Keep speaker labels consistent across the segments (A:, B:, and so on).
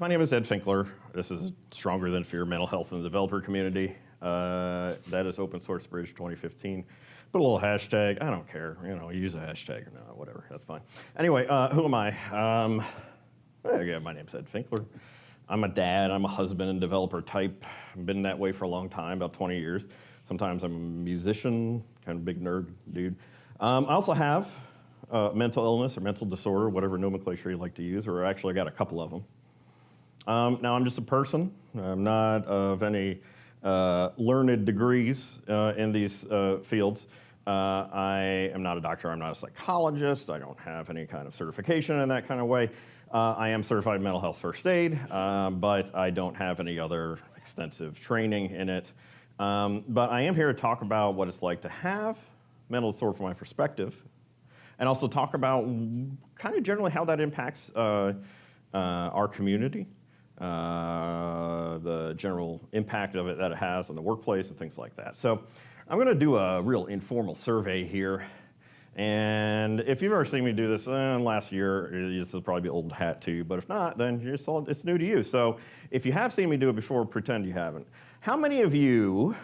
A: my name is Ed Finkler. This is Stronger Than Fear Mental Health in the Developer Community. Uh, that is Open Source Bridge 2015. Put a little hashtag. I don't care. You know, use a hashtag or not, whatever. That's fine. Anyway, uh, who am I? Um, again, my name's Ed Finkler. I'm a dad. I'm a husband and developer type. I've been that way for a long time, about 20 years. Sometimes I'm a musician, kind of big nerd dude. Um, I also have uh, mental illness or mental disorder, whatever nomenclature you like to use, or actually I got a couple of them. Um, now I'm just a person. I'm not of any uh, learned degrees uh, in these uh, fields. Uh, I am not a doctor, I'm not a psychologist, I don't have any kind of certification in that kind of way. Uh, I am certified mental health first aid, um, but I don't have any other extensive training in it. Um, but I am here to talk about what it's like to have mental disorder from my perspective, and also talk about kind of generally how that impacts uh, uh, our community, uh, the general impact of it that it has on the workplace and things like that. So I'm going to do a real informal survey here. And if you've ever seen me do this uh, last year, this will probably be old hat to you, but if not, then it's, all, it's new to you. So if you have seen me do it before, pretend you haven't. How many of you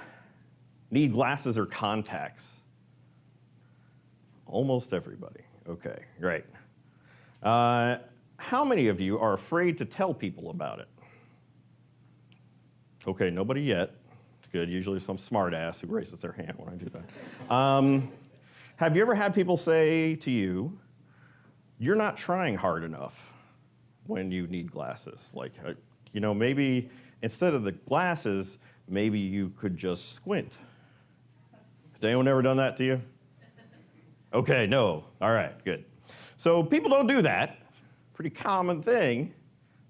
A: need glasses or contacts? Almost everybody. Okay, great. Uh, how many of you are afraid to tell people about it? Okay, nobody yet. It's good. Usually some smartass who raises their hand when I do that. Um, have you ever had people say to you, you're not trying hard enough when you need glasses? Like, uh, you know, maybe instead of the glasses, maybe you could just squint. Has anyone ever done that to you? Okay, no. All right, good. So people don't do that. Pretty common thing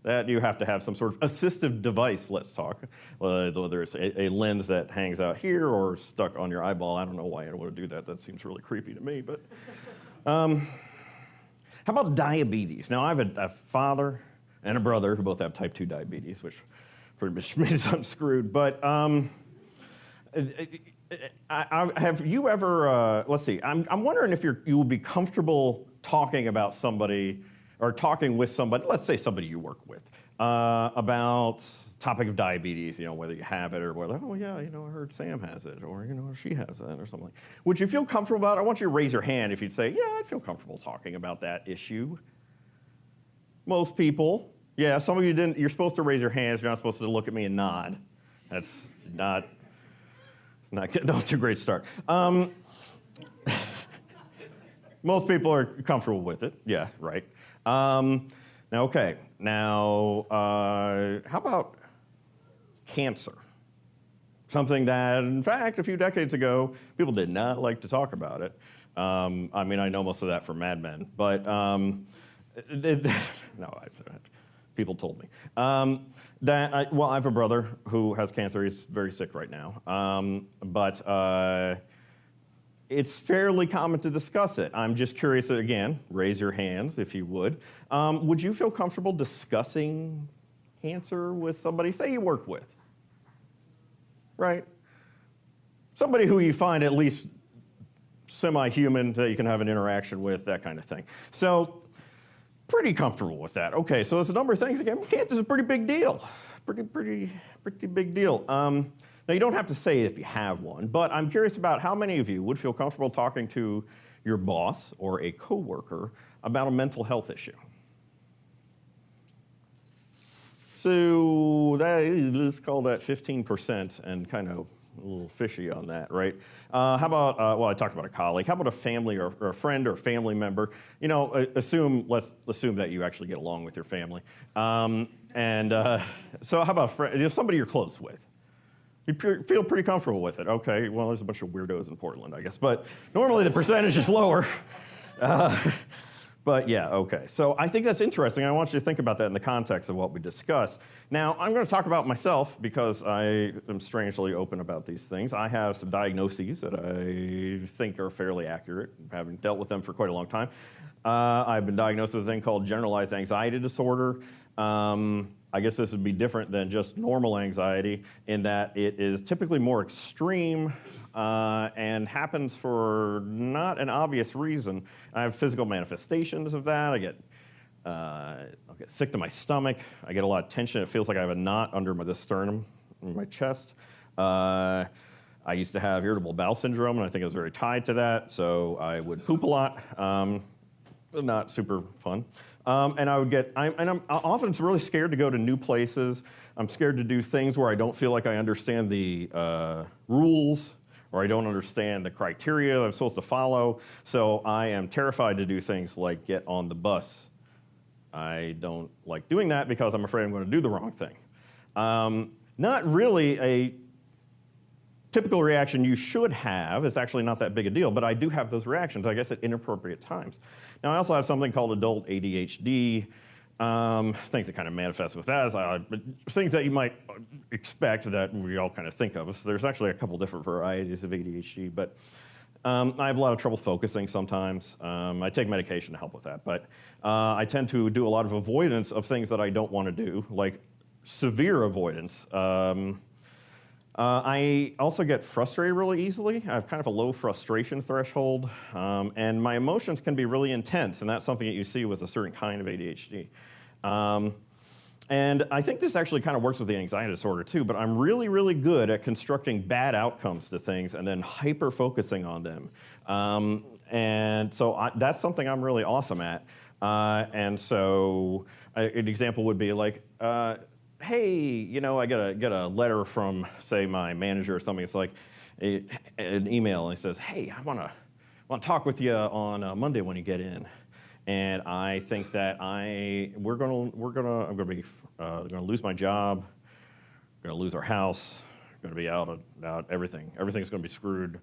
A: that you have to have some sort of assistive device, let's talk, uh, whether it's a, a, lens that hangs out here or stuck on your eyeball. I don't know why I want to do that. That seems really creepy to me. But um, how about diabetes? Now, I have a, a, father and a brother who both have type 2 diabetes, which pretty much means I'm screwed. But um, I, I, have you ever, uh, let's see, I'm, I'm wondering if you're, you would be comfortable talking about somebody or talking with somebody, let's say somebody you work with, uh, about topic of diabetes, you know, whether you have it or whether, oh yeah, you know, I heard Sam has it or, you know, she has it or something. Would you feel comfortable about it? I want you to raise your hand if you'd say, yeah, I'd feel comfortable talking about that issue. Most people, yeah, some of you didn't, you're supposed to raise your hands, you're not supposed to look at me and nod. That's not, not getting off to a great start. Um, most people are comfortable with it, yeah, right. Um, now, okay, now, uh, how about cancer? Something that, in fact, a few decades ago, people did not like to talk about it. Um, I mean, I know most of that from Mad Men, but um, it, no, I, people told me. Um, that, I, well, I have a brother who has cancer. He's very sick right now. Um, but uh, it's fairly common to discuss it. I'm just curious, again, raise your hands if you would. Um, would you feel comfortable discussing cancer with somebody, say you work with, right? Somebody who you find at least semi-human that you can have an interaction with, that kind of thing. So pretty comfortable with that. Okay, so there's a number of things. Again, cancer is a pretty big deal. Pretty, pretty, pretty big deal. Um, now, you don't have to say if you have one, but I'm curious about how many of you would feel comfortable talking to your boss or a coworker about a mental health issue. So that, let's call that 15% and kind of a little fishy on that, right? Uh, how about, uh, well, I talked about a colleague. How about a family or, or, a friend or a family member? You know, assume, let's assume that you actually get along with your family. Um, and uh, so how about friend, you know, somebody you're close with? You feel pretty comfortable with it. Okay, well, there's a bunch of weirdos in Portland, I guess, but normally the percentage is lower. Uh, but yeah, okay. So I think that's interesting. I want you to think about that in the context of what we discussed. Now, I'm going to talk about myself because I am strangely open about these things. I have some diagnoses that I think are fairly accurate, having dealt with them for quite a long time. Uh, I've been diagnosed with a thing called generalized anxiety disorder. Um, I guess this would be different than just normal anxiety in that it is typically more extreme uh, and happens for not an obvious reason. I have physical manifestations of that. I get Uh, I'll get sick to my stomach. I get a lot of tension. It feels like I have a knot under my, the sternum in my chest. Uh, I used to have irritable bowel syndrome, and I think it was very tied to that. So I would poop a lot. Um, not super fun. Um, and I would get, I'm, and I'm often really scared to go to new places. I'm scared to do things where I don't feel like I understand the uh, rules or I don't understand the criteria that I'm supposed to follow. So I am terrified to do things like get on the bus. I don't like doing that because I'm afraid I'm going to do the wrong thing. Um, not really a typical reaction you should have. It's actually not that big a deal, but I do have those reactions, I guess, at inappropriate times. Now, I also have something called adult ADHD. Um, things that kind of manifest with that is uh, things that you might expect that we all kind of think of. So there's actually a couple different varieties of ADHD, but um, I have a lot of trouble focusing sometimes. Um, I take medication to help with that, but uh, I tend to do a lot of avoidance of things that I don't want to do, like severe avoidance. Um, uh, I also get frustrated really easily. I have kind of a low frustration threshold, um, and my emotions can be really intense, and that's something that you see with a certain kind of ADHD. Um, and I think this actually kind of works with the anxiety disorder too, but I'm really, really good at constructing bad outcomes to things and then hyper focusing on them. Um, and so I, that's something I'm really awesome at. Uh, and so an example would be like, uh, hey, you know, I get a, get a letter from, say, my manager or something. It's like a, an email, and he says, hey, I want to want to talk with you on uh, Monday when you get in. And I think that I we're gonna we're gonna I'm gonna be uh, gonna lose my job, gonna lose our house, gonna be out of out everything. Everything's gonna be screwed.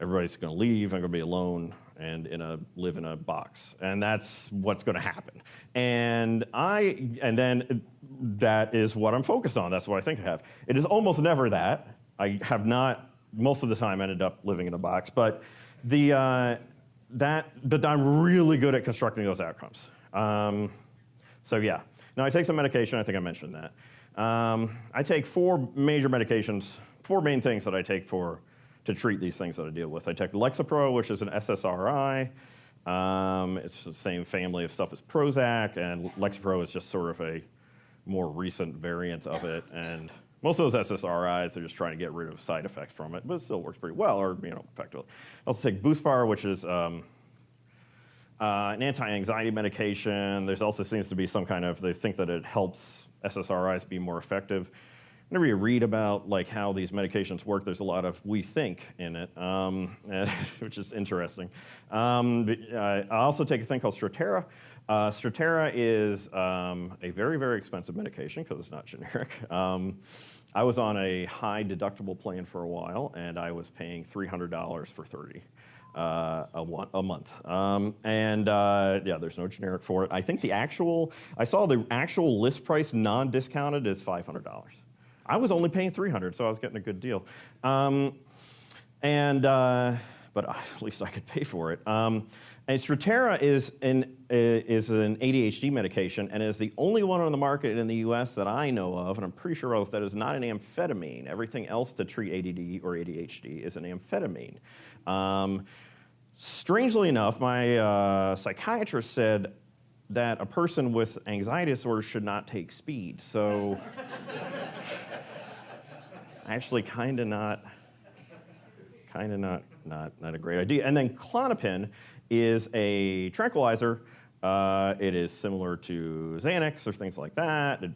A: Everybody's gonna leave. I'm gonna be alone and in a live in a box, and that's what's gonna happen. And I and then that is what I'm focused on. That's what I think I have. It is almost never that. I have not most of the time ended up living in a box, but the uh, that, but I'm really good at constructing those outcomes. Um, so yeah. Now I take some medication. I think I mentioned that. Um, I take four major medications, four main things that I take for to treat these things that I deal with. I take Lexapro, which is an SSRI. Um, it's the same family of stuff as Prozac, and Lexapro is just sort of a more recent variants of it. And most of those SSRIs they're just trying to get rid of side effects from it, but it still works pretty well, or you know, effectively. Also take Buspar, which is um, uh, an anti-anxiety medication. There's also seems to be some kind of, they think that it helps SSRIs be more effective. Whenever you read about like how these medications work, there's a lot of we think in it, um, which is interesting. Um, I also take a thing called Strattera, uh, is um, a very, very expensive medication because it's not generic. Um, I was on a high deductible plan for a while, and I was paying $300 for 30 uh, a, one, a, month. Um, and uh, yeah, there's no generic for it. I think the actual, I saw the actual list price non-discounted is $500. I was only paying 300, so I was getting a good deal. Um, and, uh, but at least I could pay for it. And Strattera is an, uh, is an ADHD medication and is the only one on the market in the US that I know of, and I'm pretty sure else, that is not an amphetamine. Everything else to treat ADD or ADHD is an amphetamine. Um, strangely enough, my uh, psychiatrist said that a person with anxiety disorder should not take speed. So actually kind of not, kind of not, not, not a great idea. And then Klonopin is a tranquilizer. Uh, it is similar to Xanax or things like that. It,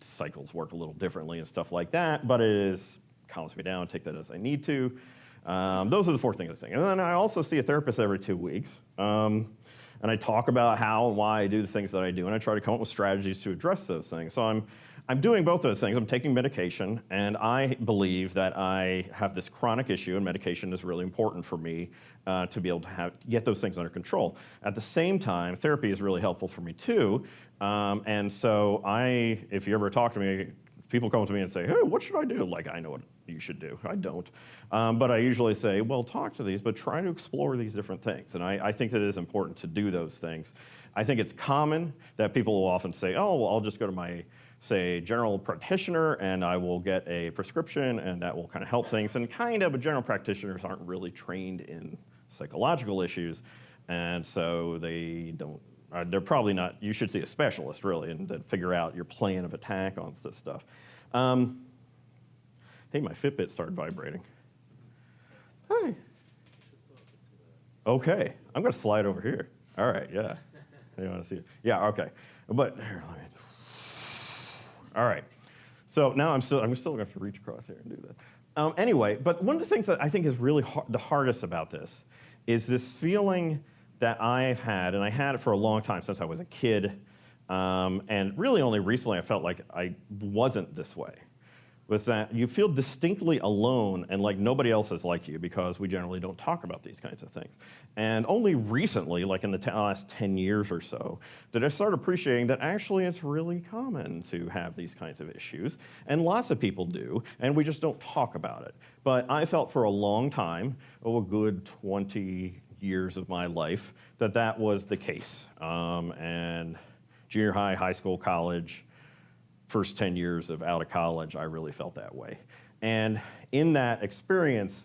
A: cycles work a little differently and stuff like that, but it is calms me down, take that as I need to. Um, those are the four things I'm saying. And then I also see a therapist every two weeks. Um, and I talk about how and why I do the things that I do, and I try to come up with strategies to address those things. So I'm I'm doing both those things. I'm taking medication, and I believe that I have this chronic issue, and medication is really important for me uh, to be able to have, get those things under control. At the same time, therapy is really helpful for me too. Um, and so I, if you ever talk to me, people come to me and say, hey, what should I do? Like, I know what you should do. I don't. Um, but I usually say, well, talk to these, but try to explore these different things. And I, I think that it is important to do those things. I think it's common that people will often say, oh, well, I'll just go to my say, general practitioner, and I will get a prescription, and that will kind of help things. And kind of, but general practitioners aren't really trained in psychological issues, and so they don't uh, they're probably not, you should see a specialist really and then figure out your plan of attack on this stuff. Um, hey, my Fitbit started vibrating. Hey. Okay, I'm gonna slide over here. All right, yeah. You wanna see it? Yeah, okay. But here, let me, all right. So now I'm still, I'm still gonna have to reach across here and do that. Um, anyway, but one of the things that I think is really hard, the hardest about this is this feeling that I've had, and I had it for a long time since I was a kid, um, and really only recently I felt like I wasn't this way was that you feel distinctly alone and like nobody else is like you because we generally don't talk about these kinds of things. And only recently, like in the last 10 years or so, did I start appreciating that actually it's really common to have these kinds of issues. And lots of people do, and we just don't talk about it. But I felt for a long time, oh, a good 20 years of my life, that that was the case. Um, and junior high, high school, college, first 10 years of out of college, I really felt that way. And in that experience,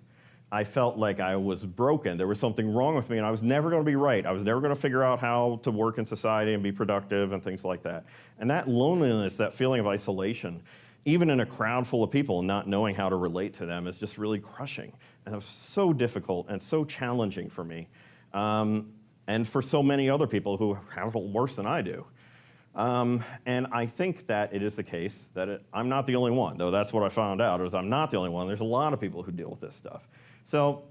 A: I felt like I was broken. There was something wrong with me, and I was never going to be right. I was never going to figure out how to work in society and be productive and things like that. And that loneliness, that feeling of isolation, even in a crowd full of people, not knowing how to relate to them, is just really crushing. And it was so difficult and so challenging for me, um, and for so many other people who have it worse than I do. Um, and I think that it is the case that it, I'm not the only one, though that's what I found out, is I'm not the only one. There's a lot of people who deal with this stuff. So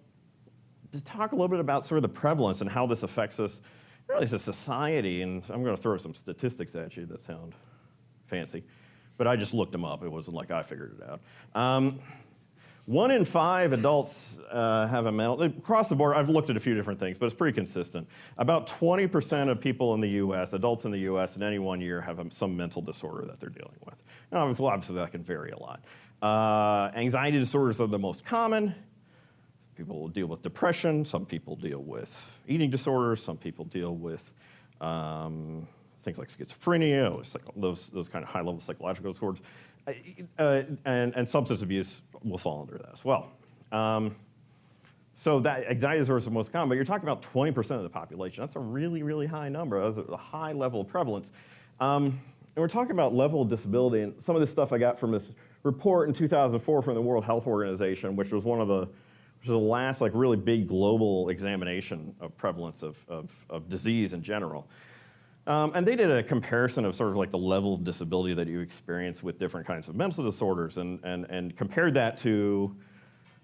A: to talk a little bit about sort of the prevalence and how this affects us, really as a society, and I'm going to throw some statistics at you that sound fancy, but I just looked them up. It wasn't like I figured it out. Um, one in five adults uh, have a mental, across the board, I've looked at a few different things, but it's pretty consistent. About 20% of people in the US, adults in the US, in any one year have some mental disorder that they're dealing with. Now, obviously, that can vary a lot. Uh, anxiety disorders are the most common. People deal with depression, some people deal with eating disorders, some people deal with um, things like schizophrenia, those, those kind of high level psychological disorders. Uh, and, and, substance abuse will fall under that as well. Um, so that anxiety disorder is the most common, but you're talking about 20% of the population. That's a really, really high number. That's a high level of prevalence. Um, and we're talking about level of disability, and some of this stuff I got from this report in 2004 from the World Health Organization, which was one of the, which was the last like really big global examination of prevalence of, of, of disease in general. Um, and they did a comparison of sort of like the level of disability that you experience with different kinds of mental disorders and, and, and compared that to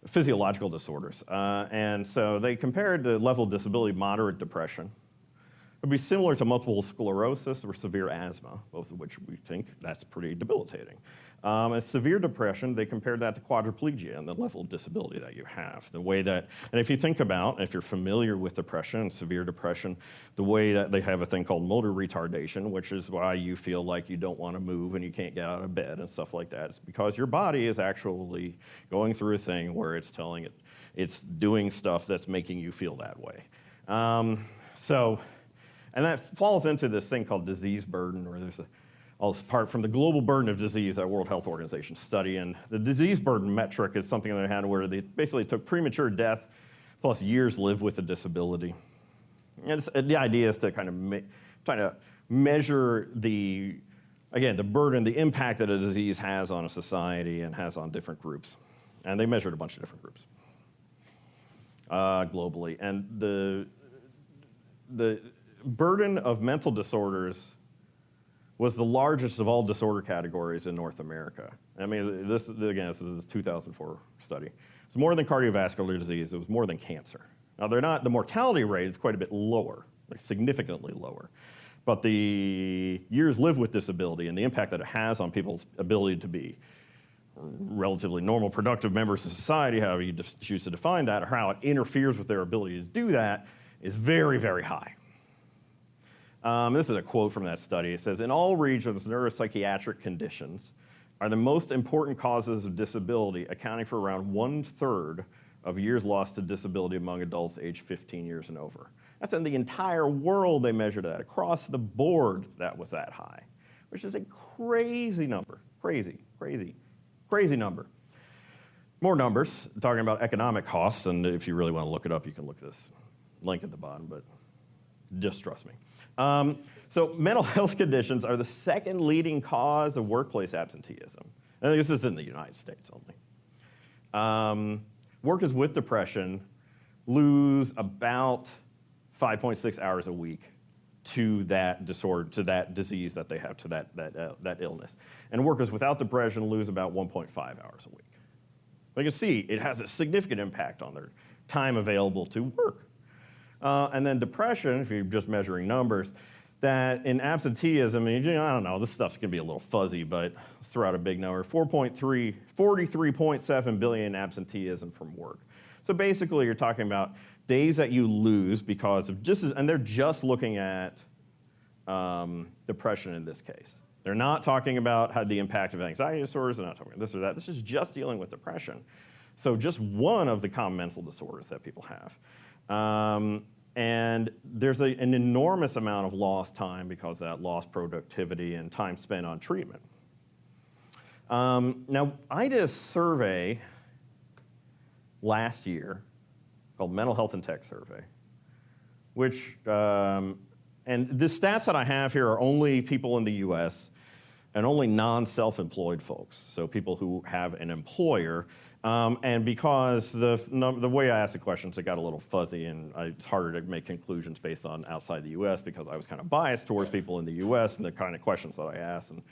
A: physiological disorders. Uh, and so they compared the level of disability, moderate depression. Would be similar to multiple sclerosis or severe asthma, both of which we think that's pretty debilitating. Um, and severe depression, they compared that to quadriplegia and the level of disability that you have. The way that, and if you think about, if you're familiar with depression and severe depression, the way that they have a thing called motor retardation, which is why you feel like you don't want to move and you can't get out of bed and stuff like that. It's because your body is actually going through a thing where it's telling it, it's doing stuff that's making you feel that way. Um, so, and that falls into this thing called disease burden, or there's a apart from the global burden of disease that World Health Organization study. And the disease burden metric is something they had where they basically took premature death plus years lived with a disability. And the idea is to kind of try to measure the, again, the burden, the impact that a disease has on a society and has on different groups. And they measured a bunch of different groups uh, globally. And the, the burden of mental disorders was the largest of all disorder categories in North America. I mean, this again, this is a 2004 study. It's more than cardiovascular disease. It was more than cancer. Now, they're not. The mortality rate is quite a bit lower, like significantly lower. But the years lived with disability and the impact that it has on people's ability to be relatively normal, productive members of society, however you choose to define that, or how it interferes with their ability to do that, is very, very high. Um, this is a quote from that study. It says, in all regions, neuropsychiatric conditions are the most important causes of disability, accounting for around one third of years lost to disability among adults aged 15 years and over. That's in the entire world they measured that. Across the board, that was that high, which is a crazy number. Crazy, crazy, crazy number. More numbers, talking about economic costs, and if you really want to look it up, you can look this link at the bottom, but Just trust me. Um, so mental health conditions are the second leading cause of workplace absenteeism. And this is in the United States only. Um, workers with depression lose about 5.6 hours a week to that disorder, to that disease that they have, to that, that, uh, that illness. And workers without depression lose about 1.5 hours a week. You can see it has a significant impact on their time available to work. Uh, and then depression, if you're just measuring numbers, that in absenteeism, I don't know, this stuff's gonna be a little fuzzy, but throw out a big number 4.3, 43.7 billion absenteeism from work. So basically, you're talking about days that you lose because of just, and they're just looking at um, depression in this case. They're not talking about how the impact of anxiety disorders, they're not talking about this or that. This is just dealing with depression. So just one of the common mental disorders that people have. Um, and there's a, an enormous amount of lost time because that lost productivity and time spent on treatment. Um, now, I did a survey last year called Mental Health and Tech Survey, which, um, and the stats that I have here are only people in the US and only non-self-employed folks, so people who have an employer. Um, and because the, the way I asked the questions, it got a little fuzzy and I, it's harder to make conclusions based on outside the US because I was kind of biased towards people in the US and the kind of questions that I asked. And,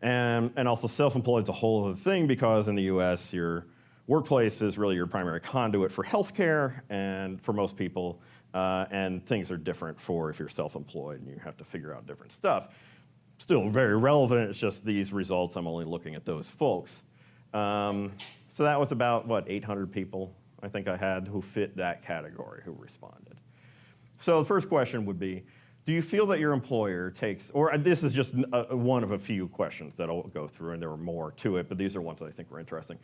A: and, and also self-employed is a whole other thing because in the US, your workplace is really your primary conduit for healthcare and for most people, uh, and things are different for if you're self-employed and you have to figure out different stuff. Still very relevant, it's just these results, I'm only looking at those folks. Um, so that was about, what, 800 people I think I had who fit that category who responded. So the first question would be, do you feel that your employer takes, or this is just a, one of a few questions that I'll go through, and there are more to it, but these are ones that I think were interesting.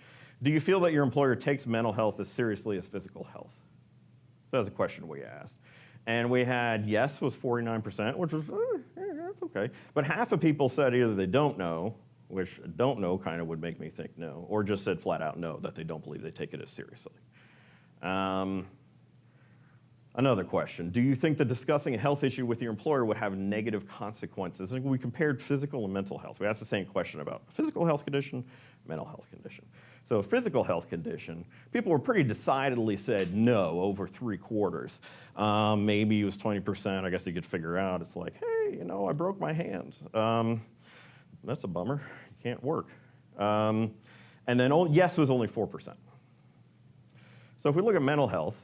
A: Do you feel that your employer takes mental health as seriously as physical health? That was a question we asked. And we had yes was 49%, which was, eh, eh, that's okay. But half of people said either they don't know, which don't know kind of would make me think no, or just said flat out no, that they don't believe they take it as seriously. Um, Another question, do you think that discussing a health issue with your employer would have negative consequences? And we compared physical and mental health. We asked the same question about physical health condition, mental health condition. So physical health condition, people were pretty decidedly said no over three quarters. Um, maybe it was 20%, I guess you could figure out. It's like, hey, you know, I broke my hand. Um, that's a bummer, you can't work. Um, and then yes was only 4%. So if we look at mental health,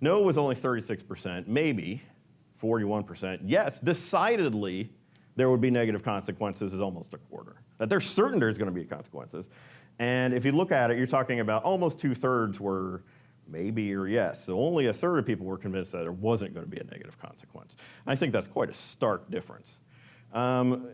A: no was only 36%, maybe 41%. Yes, decidedly there would be negative consequences is almost a quarter. That there's certain there's going to be consequences. And if you look at it, you're talking about almost two thirds were maybe or yes. So only a third of people were convinced that there wasn't going to be a negative consequence. I think that's quite a stark difference. Um,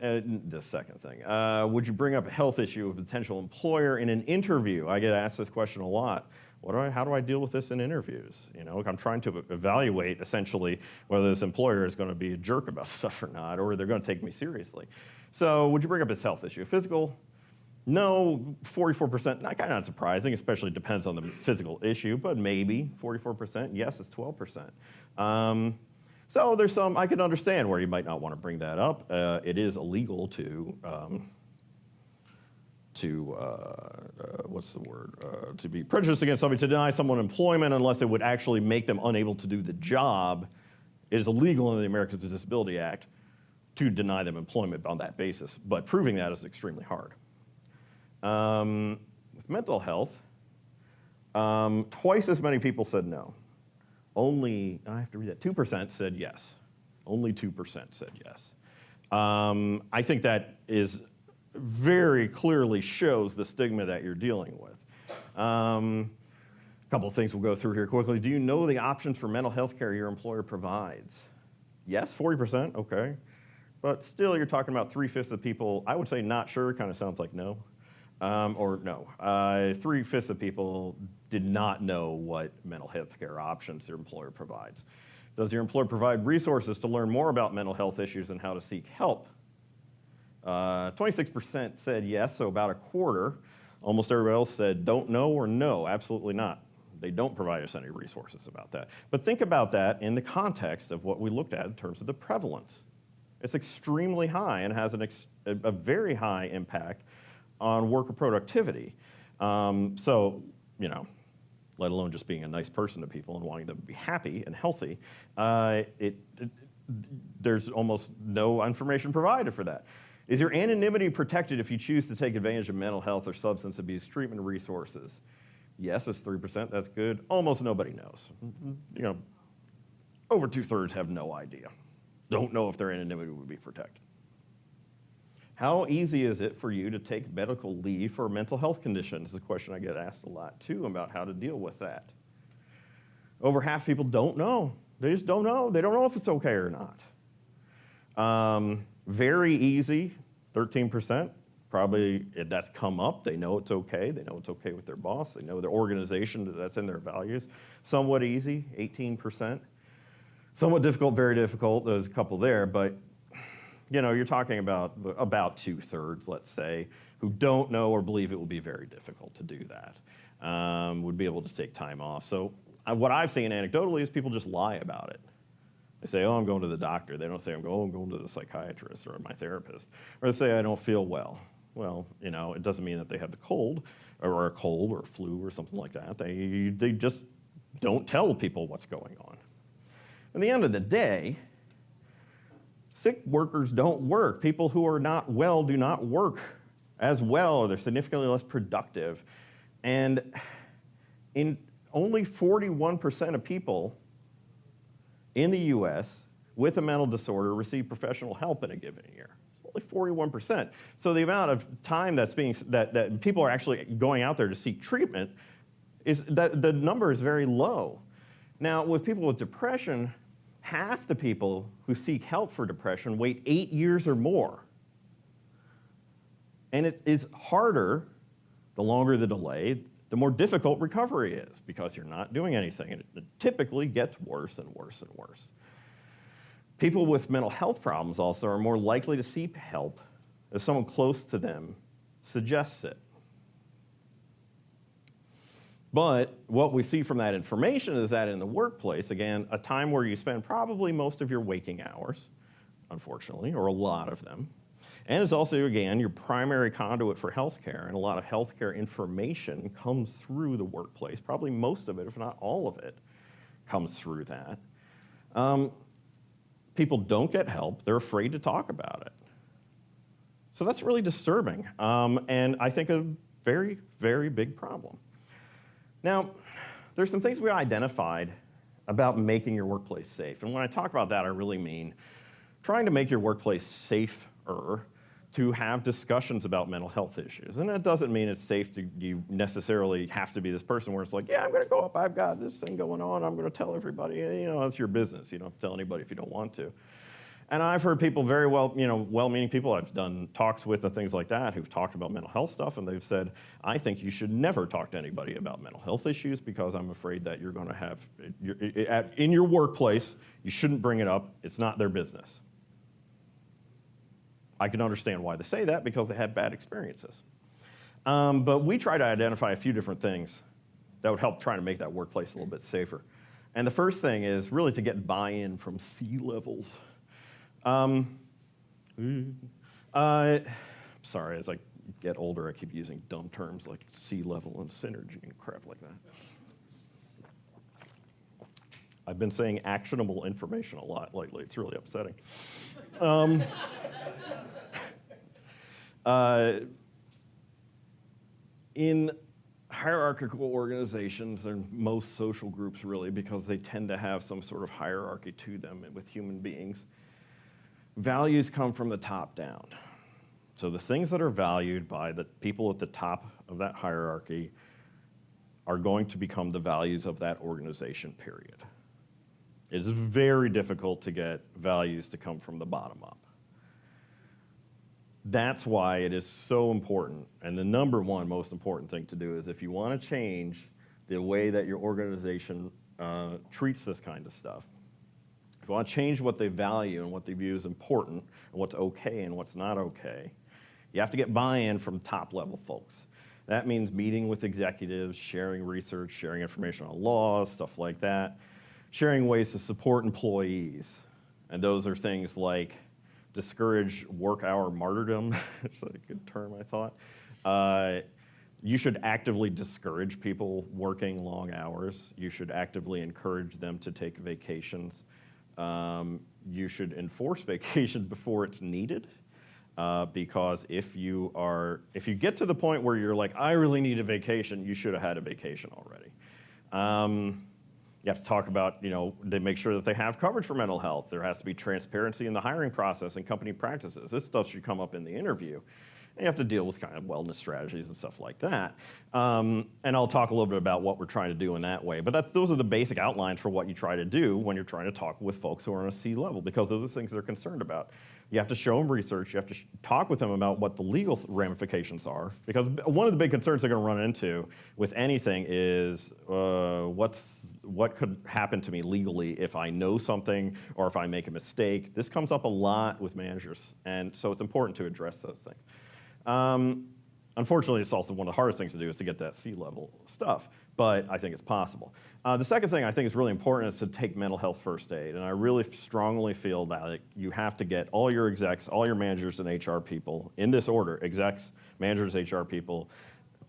A: the second thing, uh, would you bring up a health issue with a potential employer in an interview? I get asked this question a lot. What do I, how do I deal with this in interviews? You know, I'm trying to evaluate essentially whether this employer is going to be a jerk about stuff or not, or they're going to take me seriously. So would you bring up this health issue? Physical, no, 44%, not kind of surprising, especially depends on the physical issue, but maybe 44%. Yes, it's 12%. Um, so there's some, I can understand where you might not want to bring that up. Uh, it is illegal to, um, to uh, uh, what's the word, uh, to be prejudiced against somebody, to deny someone employment unless it would actually make them unable to do the job. It is illegal under the Americans with Disability Act to deny them employment on that basis, but proving that is extremely hard. Um, with mental health, um, twice as many people said no. Only, I have to read that, 2% said yes. Only 2% said yes. Um, I think that is very clearly shows the stigma that you're dealing with. Um, a couple of things we'll go through here quickly. Do you know the options for mental health care your employer provides? Yes, 40%, okay. But still, you're talking about three-fifths of people, I would say not sure, kind of sounds like no. Um, or no, uh, three-fifths of people did not know what mental health care options their employer provides. Does your employer provide resources to learn more about mental health issues and how to seek help? 26% uh, said yes, so about a quarter. Almost everybody else said don't know or no, absolutely not. They don't provide us any resources about that. But think about that in the context of what we looked at in terms of the prevalence. It's extremely high and has an ex- a, a very high impact on worker productivity. Um, so, you know, let alone just being a nice person to people and wanting them to be happy and healthy, uh, it, it, there's almost no information provided for that. Is your anonymity protected if you choose to take advantage of mental health or substance abuse treatment resources? Yes, it's 3%, that's good. Almost nobody knows. You know, over two thirds have no idea. Don't know if their anonymity would be protected. How easy is it for you to take medical leave for mental health conditions? Is a question I get asked a lot too about how to deal with that. Over half people don't know. They just don't know. They don't know if it's okay or not. Um, very easy, 13%. Probably that's come up. They know it's okay. They know it's okay with their boss. They know their organization, that's in their values. Somewhat easy, 18%. Somewhat difficult, very difficult. There's a couple there, but you know, you're talking about about two thirds, let's say, who don't know or believe it will be very difficult to do that, um, would be able to take time off. So uh, what I've seen anecdotally is people just lie about it. They say, oh, I'm going to the doctor. They don't say, I'm going, oh, I'm going to the psychiatrist or my therapist. Or they say, I don't feel well. Well, you know, it doesn't mean that they have the cold or a cold or flu or something like that. They, they just don't tell people what's going on. At the end of the day, sick workers don't work. People who are not well do not work as well, or they're significantly less productive. And in only 41% of people in the US with a mental disorder receive professional help in a given year. Only 41%. So the amount of time that's being, that, that people are actually going out there to seek treatment is, that the number is very low. Now, with people with depression, half the people who seek help for depression wait eight years or more. And it is harder, the longer the delay, the more difficult recovery is because you're not doing anything. And it typically gets worse and worse and worse. People with mental health problems also are more likely to seek help if someone close to them suggests it. But what we see from that information is that in the workplace, again, a time where you spend probably most of your waking hours, unfortunately, or a lot of them, and it's also, again, your primary conduit for healthcare, and a lot of healthcare information comes through the workplace. Probably most of it, if not all of it, comes through that. Um, people don't get help. They're afraid to talk about it. So that's really disturbing, um, and I think a very, very big problem. Now, there's some things we identified about making your workplace safe. And when I talk about that, I really mean trying to make your workplace safer to have discussions about mental health issues. And that doesn't mean it's safe to you necessarily have to be this person where it's like, yeah, I'm going to go up, I've got this thing going on, I'm going to tell everybody, you know, it's your business. You don't have to tell anybody if you don't want to. And I've heard people very well, you know, well-meaning people I've done talks with and things like that who've talked about mental health stuff, and they've said, I think you should never talk to anybody about mental health issues because I'm afraid that you're going to have, in your workplace, you shouldn't bring it up. It's not their business. I can understand why they say that because they had bad experiences. Um, but we try to identify a few different things that would help try to make that workplace a little bit safer. And the first thing is really to get buy-in from C-levels. Um, uh, sorry, as I get older, I keep using dumb terms like C level and synergy and crap like that. I've been saying actionable information a lot lately. It's really upsetting. Um, uh, in hierarchical organizations and most social groups really because they tend to have some sort of hierarchy to them with human beings, values come from the top down. So the things that are valued by the people at the top of that hierarchy are going to become the values of that organization, period. It is very difficult to get values to come from the bottom up. That's why it is so important. And the number one most important thing to do is if you want to change the way that your organization uh, treats this kind of stuff, if you want to change what they value and what they view as important and what's okay and what's not okay, you have to get buy-in from top level folks. That means meeting with executives, sharing research, sharing information on laws, stuff like that, sharing ways to support employees. And those are things like discourage work hour martyrdom. it's a good term, I thought. Uh, you should actively discourage people working long hours. You should actively encourage them to take vacations. Um, you should enforce vacation before it's needed. Uh, because if you are, if you get to the point where you're like, I really need a vacation, you should have had a vacation already. Um, you have to talk about, you know, they make sure that they have coverage for mental health. There has to be transparency in the hiring process and company practices. This stuff should come up in the interview. And you have to deal with kind of wellness strategies and stuff like that. Um, and I'll talk a little bit about what we're trying to do in that way. But that's, those are the basic outlines for what you try to do when you're trying to talk with folks who are on a C level, because those are the things they're concerned about. You have to show them research. You have to talk with them about what the legal ramifications are. Because one of the big concerns they're going to run into with anything is uh, what's, what could happen to me legally if I know something or if I make a mistake. This comes up a lot with managers. And so it's important to address those things. Um, unfortunately, it's also one of the hardest things to do is to get that C-level stuff but I think it's possible. Uh, the second thing I think is really important is to take mental health first aid, and I really strongly feel that you have to get all your execs, all your managers and HR people in this order, execs, managers, HR people,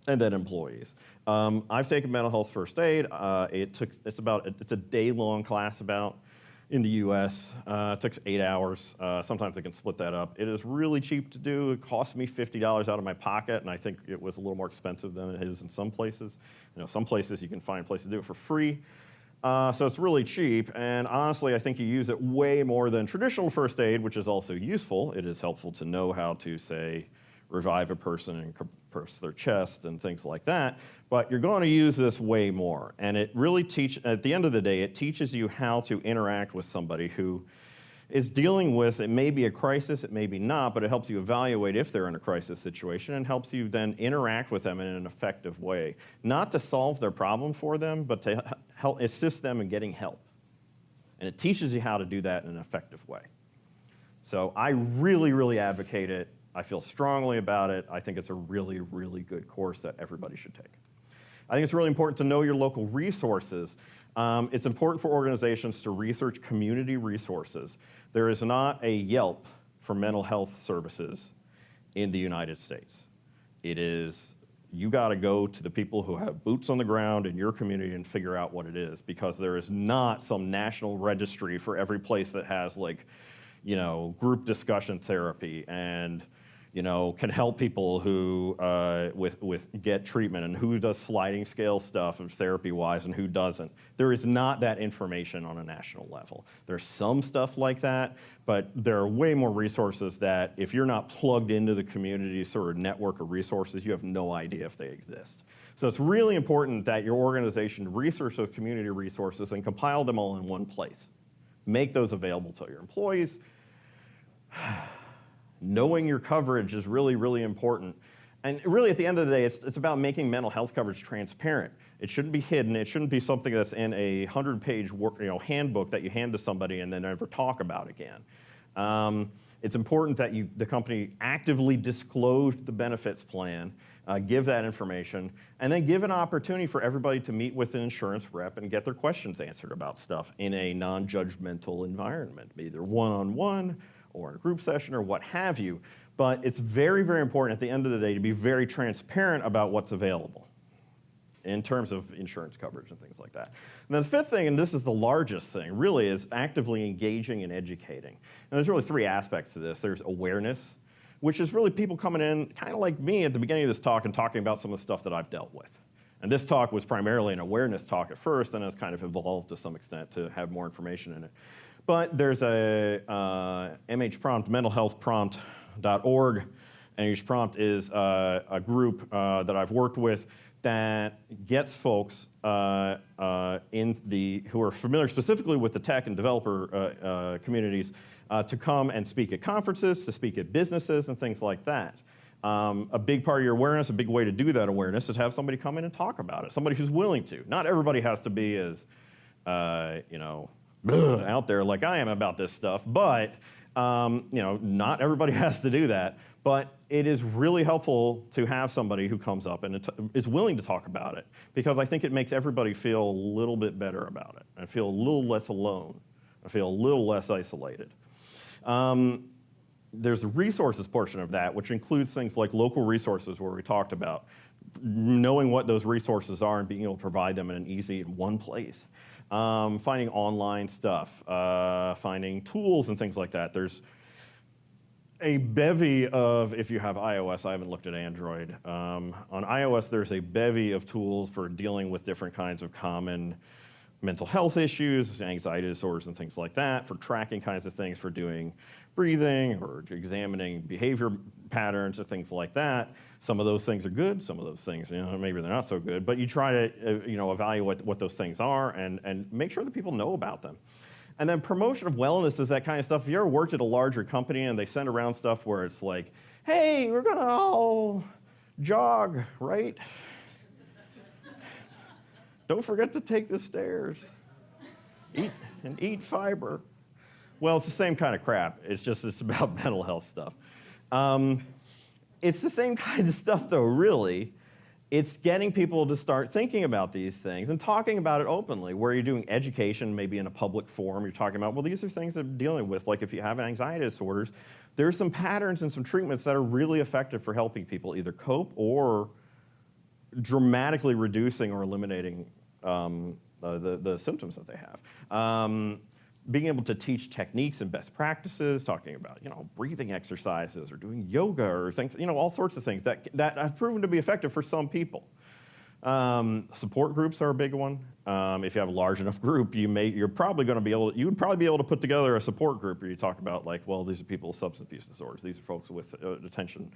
A: and then employees. Um, I've taken mental health first aid. Uh, it took, it's about, it's a day-long class about, in the US. Uh, it took eight hours. Uh, sometimes I can split that up. It is really cheap to do. It cost me $50 out of my pocket, and I think it was a little more expensive than it is in some places. You know, some places you can find places to do it for free. Uh, so it's really cheap, and honestly, I think you use it way more than traditional first aid, which is also useful. It is helpful to know how to, say, revive a person and compress their chest and things like that, but you're going to use this way more. And it really teach, at the end of the day, it teaches you how to interact with somebody who is dealing with, it may be a crisis, it may be not, but it helps you evaluate if they're in a crisis situation and helps you then interact with them in an effective way. Not to solve their problem for them, but to help assist them in getting help. And it teaches you how to do that in an effective way. So I really, really advocate it. I feel strongly about it. I think it's a really, really good course that everybody should take. I think it's really important to know your local resources. Um, it's important for organizations to research community resources. There is not a Yelp for mental health services in the United States. It is, you gotta go to the people who have boots on the ground in your community and figure out what it is because there is not some national registry for every place that has like, you know, group discussion therapy and you know, can help people who uh, with, with get treatment and who does sliding scale stuff of therapy-wise and who doesn't. There is not that information on a national level. There's some stuff like that, but there are way more resources that if you're not plugged into the community sort of network of resources, you have no idea if they exist. So it's really important that your organization research those community resources and compile them all in one place. Make those available to your employees knowing your coverage is really, really important. And really, at the end of the day, it's, it's about making mental health coverage transparent. It shouldn't be hidden. It shouldn't be something that's in a 100-page you know, handbook that you hand to somebody and then never talk about again. Um, it's important that you, the company actively disclose the benefits plan, uh, give that information, and then give an opportunity for everybody to meet with an insurance rep and get their questions answered about stuff in a non-judgmental environment, either one-on-one -on -one or a group session or what have you. But it's very, very important at the end of the day to be very transparent about what's available in terms of insurance coverage and things like that. And then the fifth thing, and this is the largest thing, really is actively engaging and educating. And there's really three aspects to this. There's awareness, which is really people coming in, kind of like me at the beginning of this talk and talking about some of the stuff that I've dealt with. And this talk was primarily an awareness talk at first, and has kind of evolved to some extent to have more information in it. But there's a uh, MH Prompt, mentalhealthprompt.org. MH Prompt is uh, a group uh, that I've worked with that gets folks uh, uh, in the, who are familiar specifically with the tech and developer uh, uh communities to come and speak at conferences, to speak at businesses and things like that. Um, a big part of your awareness, a big way to do that awareness is to have somebody come in and talk about it, somebody who's willing to. Not everybody has to be as, you know, out there like I am about this stuff, but Um, you know, not everybody has to do that, but it is really helpful to have somebody who comes up and is willing to talk about it because I think it makes everybody feel a little bit better about it and feel a little less alone. I feel a little less isolated. Um, there's the resources portion of that, which includes things like local resources where we talked about knowing what those resources are and being able to provide them in an easy in one place. Um, finding online stuff, uh, finding tools and things like that. There's a bevy of, if you have iOS, I haven't looked at Android. Um, on iOS, there's a bevy of tools for dealing with different kinds of common mental health issues, anxiety disorders and things like that, for tracking kinds of things, for doing breathing or examining behavior patterns or things like that. Some of those things are good, some of those things, you know, maybe they're not so good, but you try to, uh, you know, evaluate what those things are and, and make sure that people know about them. And then promotion of wellness is that kind of stuff. If you ever worked at a larger company and they send around stuff where it's like, hey, we're gonna all jog, right? Don't forget to take the stairs. Eat and eat fiber. Well, it's the same kind of crap. It's just it's about mental health stuff. Um, it's the same kind of stuff, though, really. It's getting people to start thinking about these things and talking about it openly, where you're doing education, maybe in a public forum, you're talking about, well, these are things I'm dealing with. Like if you have anxiety disorders, there are some patterns and some treatments that are really effective for helping people either cope or dramatically reducing or eliminating um, uh, the, the symptoms that they have. Um, being able to teach techniques and best practices, talking about you know breathing exercises or doing yoga or things, you know all sorts of things that that have proven to be effective for some people. Um, support groups are a big one. Um, if you have a large enough group, you may you're probably going to be able you would probably be able to put together a support group where you talk about like well these are people with substance abuse disorders, these are folks with uh, attention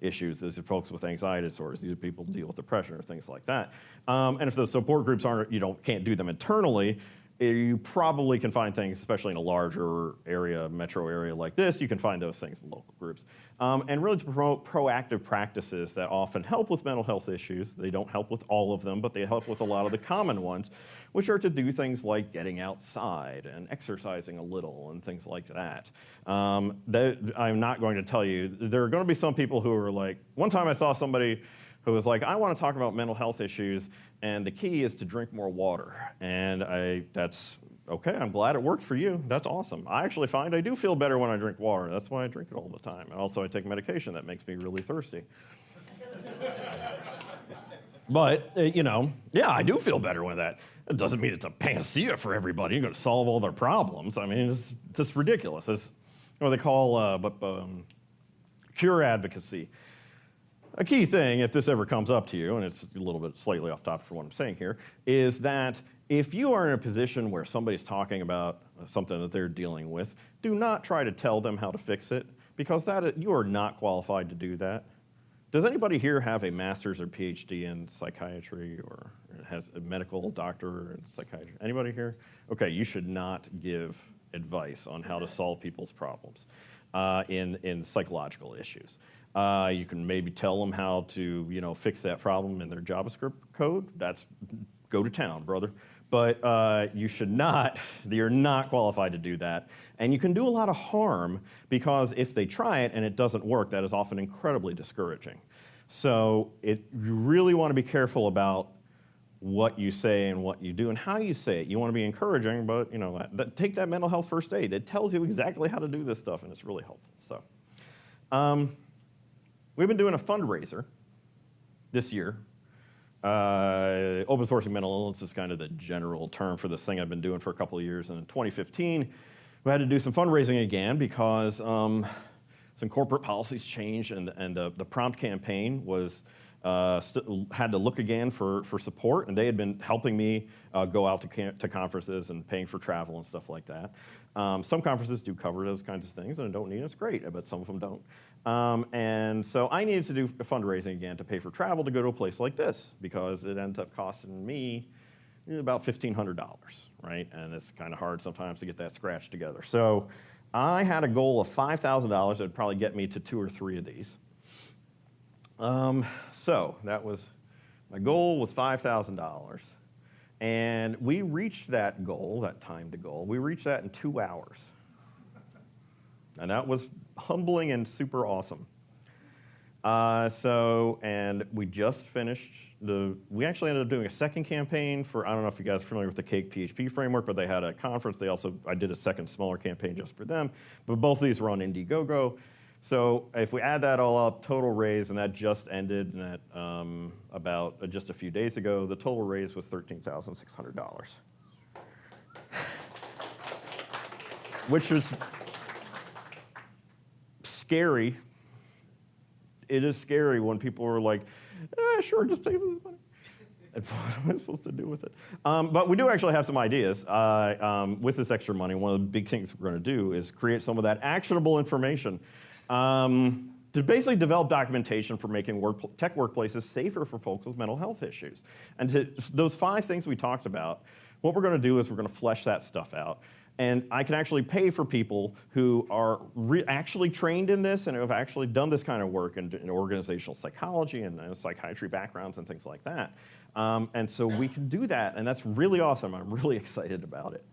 A: issues, these are folks with anxiety disorders, these are people who deal with depression or things like that. Um, and if those support groups aren't you don't can't do them internally, you probably can find things, especially in a larger area, metro area like this, you can find those things in local groups. Um, and really to promote proactive practices that often help with mental health issues. They don't help with all of them, but they help with a lot of the common ones, which are to do things like getting outside and exercising a little and things like that. Um, that I'm not going to tell you, there are going to be some people who are like, one time I saw somebody who was like, I want to talk about mental health issues, and the key is to drink more water. And I, that's okay, I'm glad it worked for you. That's awesome. I actually find I do feel better when I drink water. That's why I drink it all the time. And also, I take medication that makes me really thirsty. but, uh, you know, yeah, I do feel better with that. It doesn't mean it's a panacea for everybody. You're going to solve all their problems. I mean, it's just ridiculous. It's what they call uh, um, cure advocacy a key thing, if this ever comes up to you, and it's a little bit slightly off topic for what I'm saying here, is that if you are in a position where somebody's talking about something that they're dealing with, do not try to tell them how to fix it, because that you are not qualified to do that. Does anybody here have a master's or PhD in psychiatry or has a medical doctor in psychiatry? Anybody here? Okay, you should not give advice on how to solve people's problems uh, in, in psychological issues. Uh, you can maybe tell them how to, you know, fix that problem in their JavaScript code. That's go to town, brother. But uh, you should not, you're not qualified to do that. And you can do a lot of harm because if they try it and it doesn't work, that is often incredibly discouraging. So it, you really want to be careful about what you say and what you do and how you say it. You want to be encouraging, but you know, that, that, take that mental health first aid. It tells you exactly how to do this stuff, and it's really helpful. So. Um, We've been doing a fundraiser this year. Uh, open sourcing mental illness is kind of the general term for this thing I've been doing for a couple of years. And in 2015, we had to do some fundraising again because um, some corporate policies changed and, and uh, the prompt campaign was uh, had to look again for, for support, and they had been helping me uh, go out to, to conferences and paying for travel and stuff like that. Um, some conferences do cover those kinds of things, and don't need it. It's great, but some of them don't. Um, and so I needed to do fundraising again to pay for travel to go to a place like this because it ends up costing me about $1,500, right? And it's kind of hard sometimes to get that scratch together. So I had a goal of $5,000 that would probably get me to two or three of these. Um, so that was, my goal was $5,000. And we reached that goal, that time to goal, we reached that in two hours. And that was humbling and super awesome. Uh, so, and we just finished the, we actually ended up doing a second campaign for, I don't know if you guys are familiar with the CakePHP framework, but they had a conference. They also, I did a second smaller campaign just for them. But both of these were on Indiegogo. So if we add that all up, total raise, and that just ended at um, about uh, just a few days ago, the total raise was $13,600. Which is scary it is scary when people are like, eh, sure, just take this money. And what am I supposed to do with it? Um, but we do actually have some ideas uh, um, with this extra money. One of the big things we're going to do is create some of that actionable information um, to basically develop documentation for making work, tech workplaces safer for folks with mental health issues. And to, those five things we talked about, what we're going to do is we're going to flesh that stuff out. And I can actually pay for people who are actually trained in this and have actually done this kind of work in, in organizational psychology and psychiatry backgrounds and things like that. Um, and so we can do that, and that's really awesome. I'm really excited about it.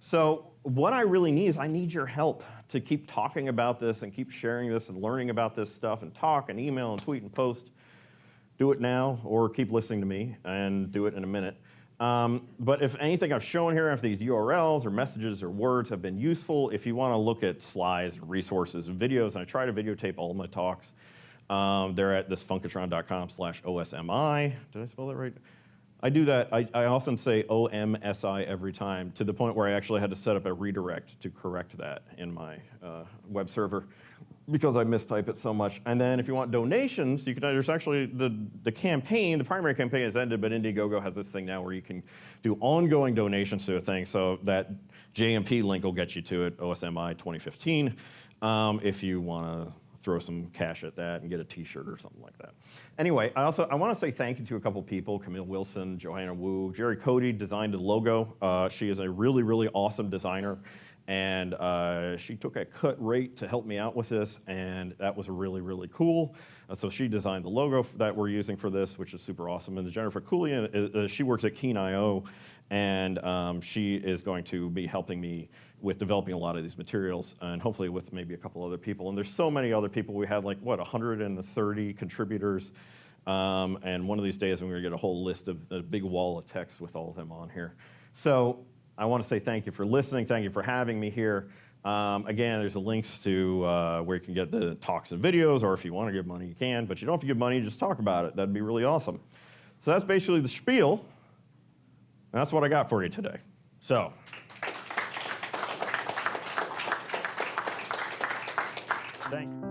A: So what I really need is I need your help to keep talking about this and keep sharing this and learning about this stuff and talk and email and tweet and post. Do it now or keep listening to me and do it in a minute. Um, but if anything I've shown here, if these URLs or messages or words have been useful, if you want to look at slides, resources, videos, and I try to videotape all my talks, um, they're at thisfunkatron.com slash OSMI. Did I spell that right? I do that, I, I, often say OMSI every time, to the point where I actually had to set up a redirect to correct that in my uh, web server because I mistype it so much. And then if you want donations, you can, there's actually the, the campaign, the primary campaign has ended, but Indiegogo has this thing now where you can do ongoing donations to a thing. So that JMP link will get you to it, OSMI 2015, um, if you want to throw some cash at that and get a t-shirt or something like that. Anyway, I also, I want to say thank you to a couple people, Camille Wilson, Johanna Wu, Jerry Cody designed the logo. Uh, she is a really, really awesome designer. And uh, she took a cut rate to help me out with this, and that was really, really cool. Uh, so she designed the logo that we're using for this, which is super awesome. And Jennifer Akullian, uh, uh, she works at Keen.io, and um, she is going to be helping me with developing a lot of these materials, and hopefully with maybe a couple other people. And there's so many other people. We had like, what, 130 contributors. Um, and one of these days, I'm to get a whole list of a big wall of text with all of them on here. So I want to say thank you for listening. Thank you for having me here. Um, again, there's the links to uh, where you can get the talks and videos, or if you want to give money, you can. But you don't have to give money, just talk about it. That'd be really awesome. So that's basically the spiel. And that's what I got for you today. So. Thank you.